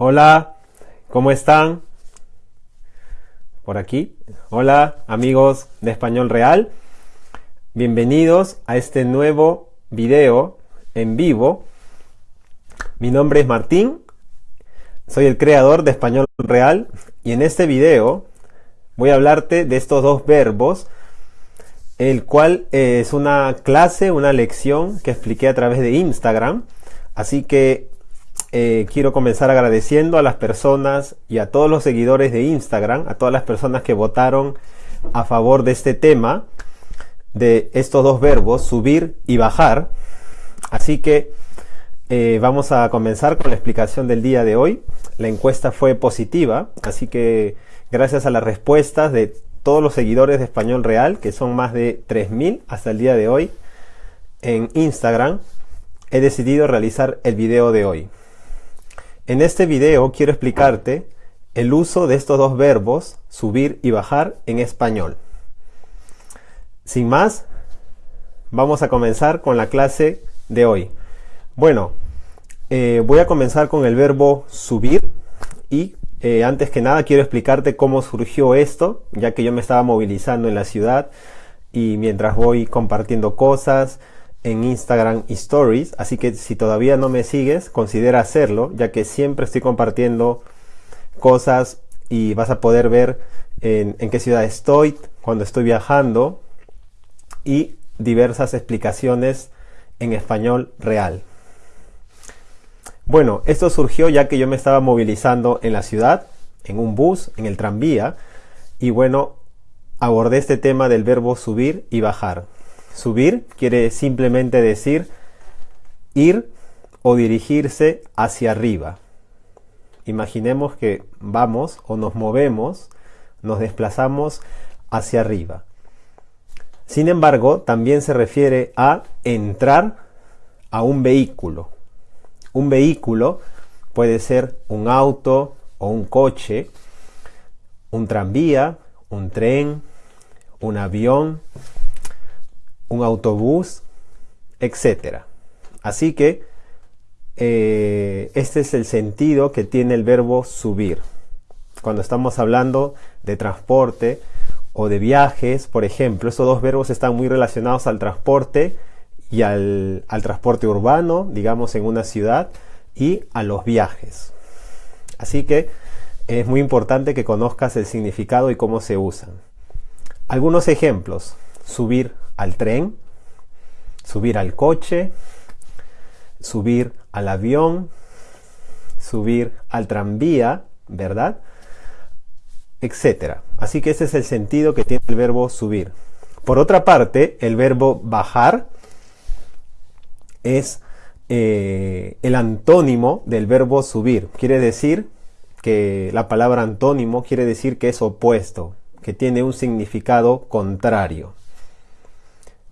Hola, ¿cómo están? Por aquí. Hola, amigos de Español Real. Bienvenidos a este nuevo video en vivo. Mi nombre es Martín. Soy el creador de Español Real y en este video voy a hablarte de estos dos verbos, el cual es una clase, una lección que expliqué a través de Instagram. Así que eh, quiero comenzar agradeciendo a las personas y a todos los seguidores de Instagram, a todas las personas que votaron a favor de este tema, de estos dos verbos, subir y bajar. Así que eh, vamos a comenzar con la explicación del día de hoy. La encuesta fue positiva, así que gracias a las respuestas de todos los seguidores de Español Real, que son más de 3.000 hasta el día de hoy, en Instagram, he decidido realizar el video de hoy. En este video quiero explicarte el uso de estos dos verbos, subir y bajar, en español. Sin más, vamos a comenzar con la clase de hoy. Bueno, eh, voy a comenzar con el verbo subir y eh, antes que nada quiero explicarte cómo surgió esto, ya que yo me estaba movilizando en la ciudad y mientras voy compartiendo cosas, en Instagram Stories, así que si todavía no me sigues, considera hacerlo, ya que siempre estoy compartiendo cosas y vas a poder ver en, qué ciudad estoy, cuando estoy viajando y diversas explicaciones en español real. Bueno, esto surgió ya que yo me estaba movilizando en la ciudad, en un bus, en el tranvía, y bueno, abordé este tema del verbo subir y bajar. Subir quiere simplemente decir ir o dirigirse hacia arriba. Imaginemos que vamos o nos movemos, nos desplazamos hacia arriba. Sin embargo, también se refiere a entrar a un vehículo. Un vehículo puede ser un auto o un coche, un tranvía, un tren, un avión, un autobús, etc. Así que eh, este es el sentido que tiene el verbo subir. Cuando estamos hablando de transporte o de viajes, por ejemplo, estos dos verbos están muy relacionados al transporte y al, al transporte urbano, digamos en una ciudad, y a los viajes. Así que es muy importante que conozcas el significado y cómo se usan. Algunos ejemplos. Subir al tren, subir al coche, subir al avión, subir al tranvía, ¿verdad? Etcétera. Así que ese es el sentido que tiene el verbo subir. Por otra parte, el verbo bajar es eh, el antónimo del verbo subir. Quiere decir que la palabra antónimo quiere decir que es opuesto, que tiene un significado contrario.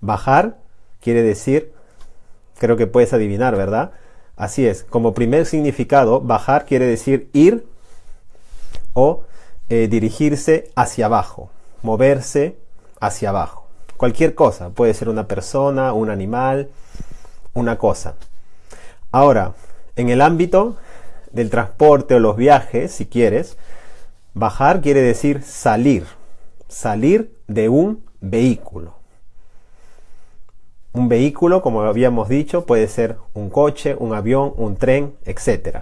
Bajar quiere decir, creo que puedes adivinar, ¿verdad? Así es, como primer significado, bajar quiere decir ir o eh, dirigirse hacia abajo, moverse hacia abajo. Cualquier cosa, puede ser una persona, un animal, una cosa. Ahora, en el ámbito del transporte o los viajes, si quieres, bajar quiere decir salir, salir de un vehículo. Un vehículo, como habíamos dicho, puede ser un coche, un avión, un tren, etc.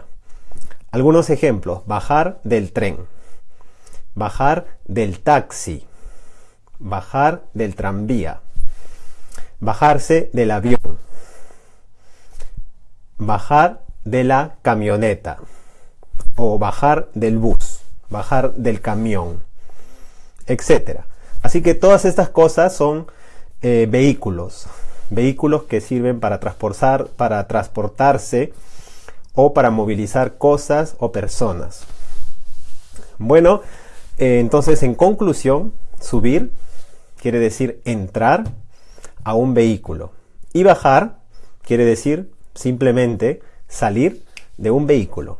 Algunos ejemplos. Bajar del tren. Bajar del taxi. Bajar del tranvía. Bajarse del avión. Bajar de la camioneta. O bajar del bus. Bajar del camión. Etc. Así que todas estas cosas son eh, vehículos vehículos que sirven para, transportar, para transportarse o para movilizar cosas o personas. Bueno, eh, entonces en conclusión, subir quiere decir entrar a un vehículo y bajar quiere decir simplemente salir de un vehículo.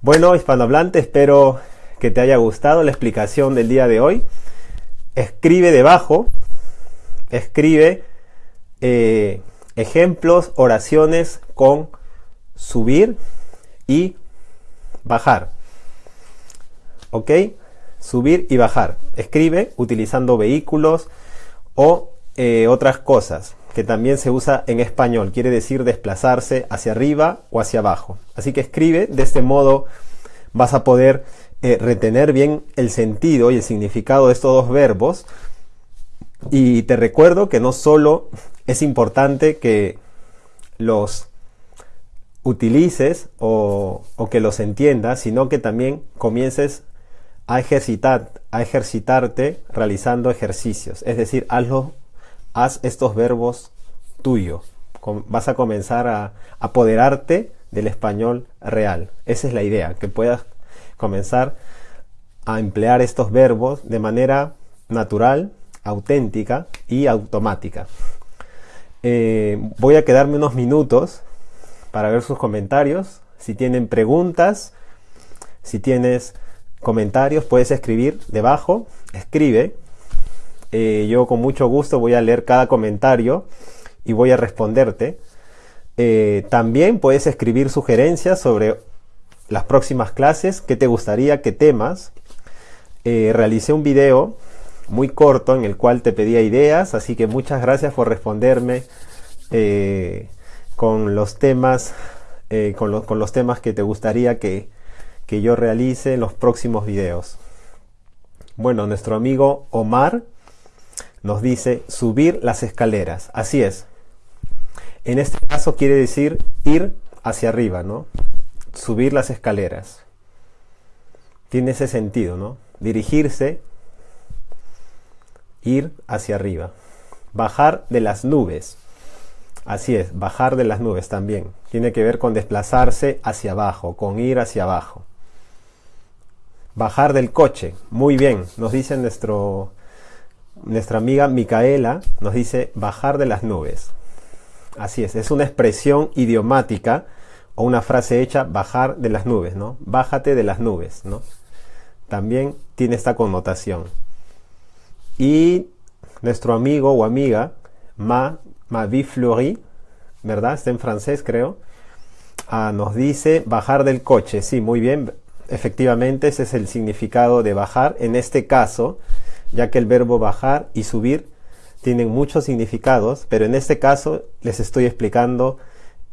Bueno, hispanohablante, espero que te haya gustado la explicación del día de hoy. Escribe debajo, escribe eh, ejemplos, oraciones con subir y bajar. ¿Ok? Subir y bajar. Escribe utilizando vehículos o eh, otras cosas que también se usa en español. Quiere decir desplazarse hacia arriba o hacia abajo. Así que escribe. De este modo vas a poder eh, retener bien el sentido y el significado de estos dos verbos. Y te recuerdo que no solo es importante que los utilices o, que los entiendas, sino que también comiences a ejercitar, a ejercitarte realizando ejercicios. Es decir, hazlo, haz estos verbos tuyos. Vas a comenzar a apoderarte del español real. Esa es la idea, que puedas comenzar a emplear estos verbos de manera natural, auténtica y automática. Eh, voy a quedarme unos minutos para ver sus comentarios. Si tienen preguntas, si tienes comentarios, puedes escribir debajo. Escribe. Eh, yo con mucho gusto voy a leer cada comentario y voy a responderte. Eh, también puedes escribir sugerencias sobre las próximas clases, qué te gustaría, qué temas. realicé un video muy corto en el cual te pedía ideas, así que muchas gracias por responderme eh, con los temas, eh, con, los temas que te gustaría que, que yo realice en los próximos videos. Bueno, nuestro amigo Omar nos dice subir las escaleras. Así es. En este caso quiere decir ir hacia arriba, ¿no? Subir las escaleras. Tiene ese sentido, ¿no? Dirigirse ir hacia arriba. Bajar de las nubes. Así es, bajar de las nubes también. Tiene que ver con desplazarse hacia abajo, con ir hacia abajo. Bajar del coche. Muy bien, nos dice nuestro, nuestra amiga Micaela, nos dice bajar de las nubes. Así es, es una expresión idiomática o una frase hecha bajar de las nubes, ¿no? Bájate de las nubes, ¿no? También tiene esta connotación. Y nuestro amigo o amiga, Ma, Mavi Fleury, ¿verdad? Está en francés, creo. Ah, nos dice bajar del coche. Sí, muy bien. Efectivamente, ese es el significado de bajar. En este caso, ya que el verbo bajar y subir tienen muchos significados, pero en este caso les estoy explicando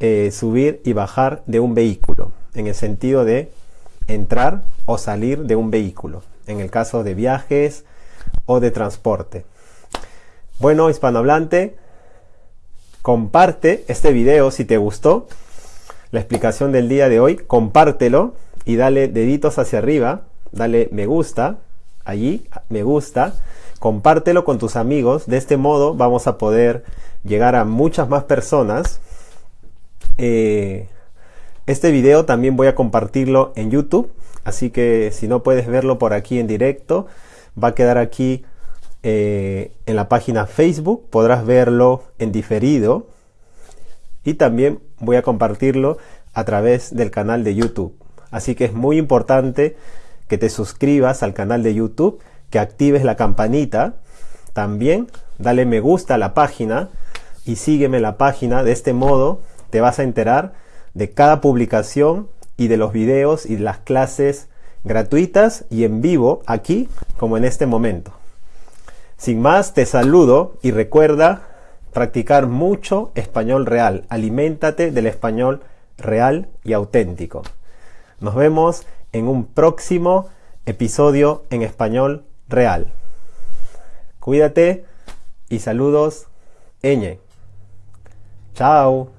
eh, subir y bajar de un vehículo, en el sentido de entrar o salir de un vehículo. En el caso de viajes, o de transporte. Bueno, hispanohablante, comparte este video si te gustó. La explicación del día de hoy, compártelo y dale deditos hacia arriba, dale me gusta, allí, me gusta, compártelo con tus amigos, de este modo vamos a poder llegar a muchas más personas. Eh, este video también voy a compartirlo en YouTube, así que si no puedes verlo por aquí en directo, va a quedar aquí eh, en la página Facebook, podrás verlo en diferido y también voy a compartirlo a través del canal de YouTube. Así que es muy importante que te suscribas al canal de YouTube, que actives la campanita, también dale me gusta a la página y sígueme la página. De este modo te vas a enterar de cada publicación y de los videos y las clases gratuitas y en vivo aquí como en este momento. Sin más, te saludo y recuerda practicar mucho español real. Aliméntate del español real y auténtico. Nos vemos en un próximo episodio en español real. Cuídate y saludos, Eñe. Chao.